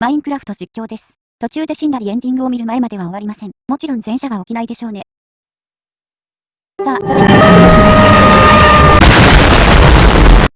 マインクラフト実況です。途中で死んだりエンディングを見る前までは終わりません。もちろん前者が起きないでしょうね。さあ、それでは。